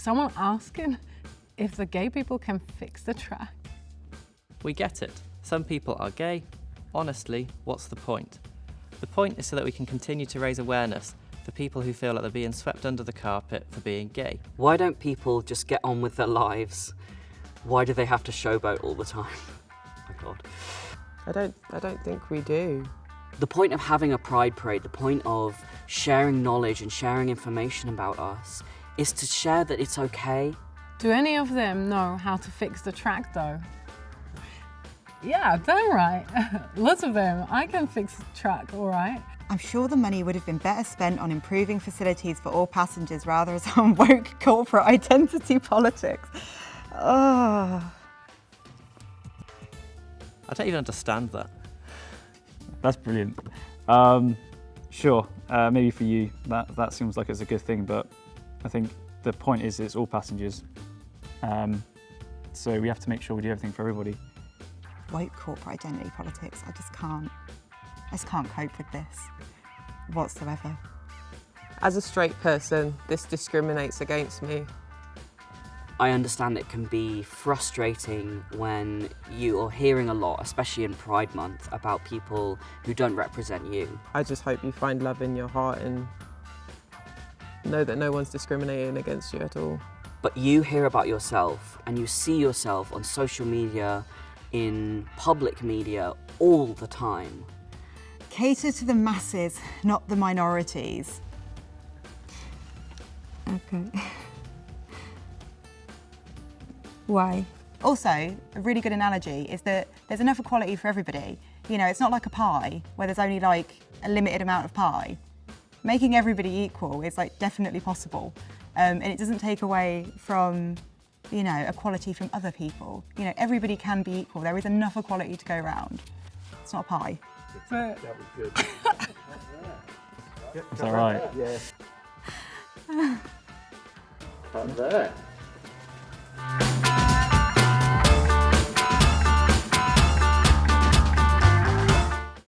someone asking if the gay people can fix the track? We get it. Some people are gay. Honestly, what's the point? The point is so that we can continue to raise awareness for people who feel like they're being swept under the carpet for being gay. Why don't people just get on with their lives? Why do they have to showboat all the time? my God. I don't, I don't think we do. The point of having a pride parade, the point of sharing knowledge and sharing information about us is to share that it's okay. Do any of them know how to fix the track though? Yeah, damn right. Lots of them. I can fix the track, all right. I'm sure the money would have been better spent on improving facilities for all passengers rather than on woke corporate identity politics. Oh. I don't even understand that. That's brilliant. Um, sure, uh, maybe for you that, that seems like it's a good thing, but I think the point is it's all passengers. Um, so we have to make sure we do everything for everybody. Woke corporate identity politics, I just can't, I just can't cope with this whatsoever. As a straight person, this discriminates against me. I understand it can be frustrating when you are hearing a lot, especially in Pride Month, about people who don't represent you. I just hope you find love in your heart and know that no one's discriminating against you at all. But you hear about yourself and you see yourself on social media, in public media, all the time. Cater to the masses, not the minorities. Okay. Why? Also, a really good analogy is that there's enough equality for everybody. You know, it's not like a pie where there's only like a limited amount of pie. Making everybody equal is like definitely possible. Um, and it doesn't take away from, you know, equality from other people. You know, everybody can be equal. There is enough equality to go around. It's not a pie. But That was good. Is that right? Yeah. Up there.